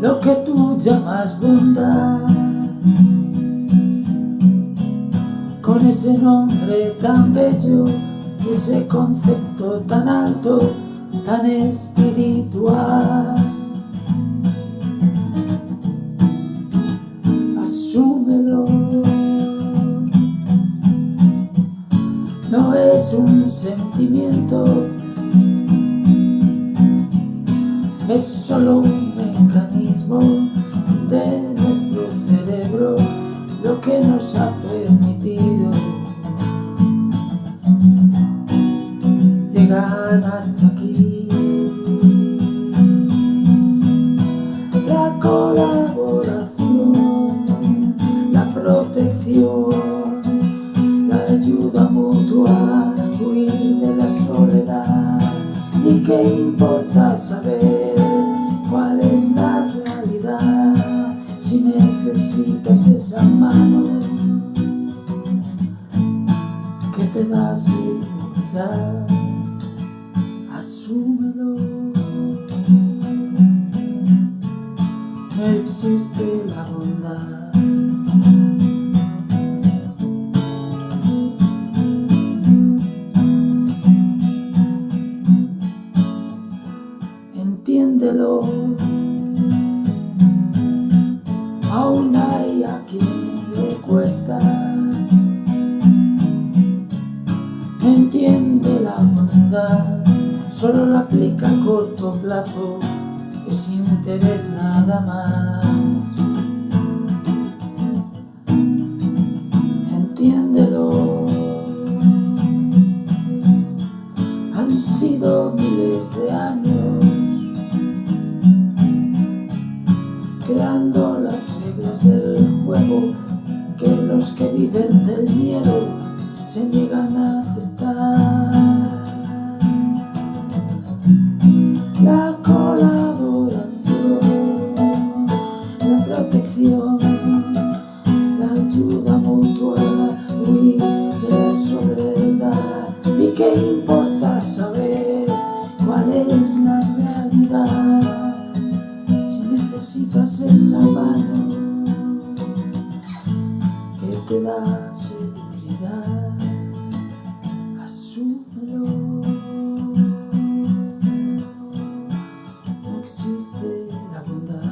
lo que tú llamas bondad. Con ese nombre tan bello ese concepto tan alto tan espiritual. Asúmelo. No es un sentimiento es solo un mecanismo de nuestro cerebro lo que nos ha permitido llegar hasta aquí. La colaboración, la protección, la ayuda mutua, huir de la soledad y qué importa necesitas esa mano que te da seguridad. Asúmelo. Existe la bondad. Entiéndelo entiende la bondad. Solo la aplica a corto plazo es interés nada más. Entiéndelo. Han sido miles de años creando las reglas del juego que los que viven del miedo se niegan a abundância.